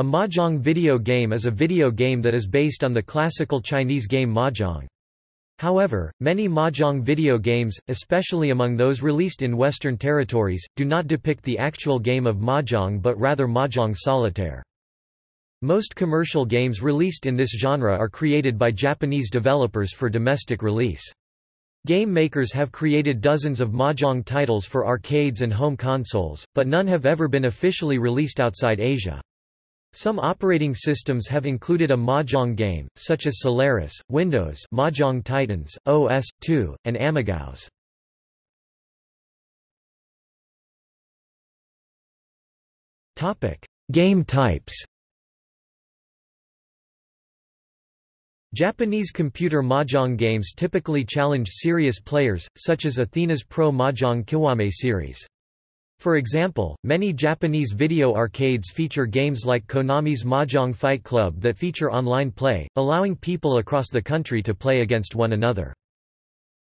A mahjong video game is a video game that is based on the classical Chinese game mahjong. However, many mahjong video games, especially among those released in Western territories, do not depict the actual game of mahjong but rather mahjong solitaire. Most commercial games released in this genre are created by Japanese developers for domestic release. Game makers have created dozens of mahjong titles for arcades and home consoles, but none have ever been officially released outside Asia. Some operating systems have included a Mahjong game, such as Solaris, Windows Mahjong Titans, OS/2, and AmigaOS. Topic: Game types. Japanese computer mahjong games typically challenge serious players, such as Athena's Pro Mahjong Kiwame series. For example, many Japanese video arcades feature games like Konami's Mahjong Fight Club that feature online play, allowing people across the country to play against one another.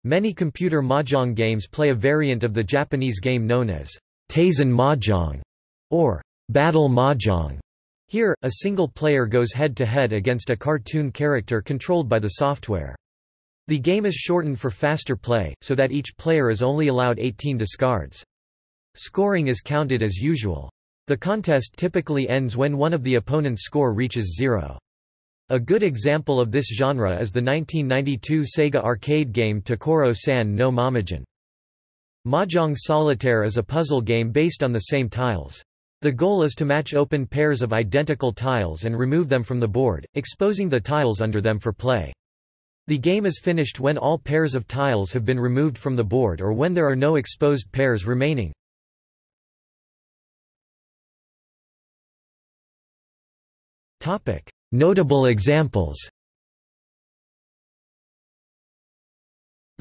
Many computer mahjong games play a variant of the Japanese game known as Taisen Mahjong or Battle Mahjong. Here, a single player goes head-to-head -head against a cartoon character controlled by the software. The game is shortened for faster play, so that each player is only allowed 18 discards. Scoring is counted as usual. The contest typically ends when one of the opponent's score reaches zero. A good example of this genre is the 1992 Sega arcade game Tokoro-san no MahMahjan. Mahjong Solitaire is a puzzle game based on the same tiles. The goal is to match open pairs of identical tiles and remove them from the board, exposing the tiles under them for play. The game is finished when all pairs of tiles have been removed from the board or when there are no exposed pairs remaining. Notable examples.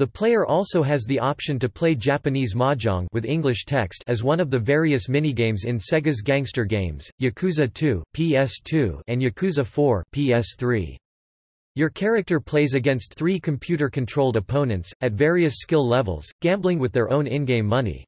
The player also has the option to play Japanese mahjong with English text as one of the various minigames in Sega's gangster games, Yakuza 2, PS2, and Yakuza 4, PS3. Your character plays against three computer-controlled opponents, at various skill levels, gambling with their own in-game money.